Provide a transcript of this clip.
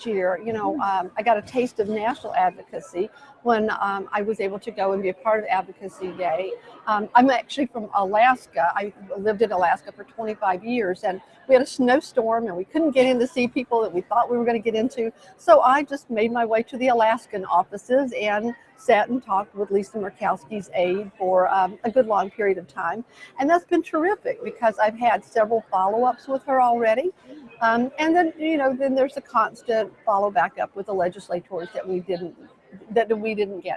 last year, you know, um, I got a taste of national advocacy when um, I was able to go and be a part of Advocacy Day. Um, I'm actually from Alaska. I lived in Alaska for 25 years and we had a snowstorm and we couldn't get in to see people that we thought we were going to get into. So I just made my way to the Alaskan offices and sat and talked with Lisa Murkowski's aide for um, a good long period of time. And that's been terrific because I've had several follow-ups with her already. Um, and then, you know, then there's a constant follow back up with the legislators that we didn't that we didn't get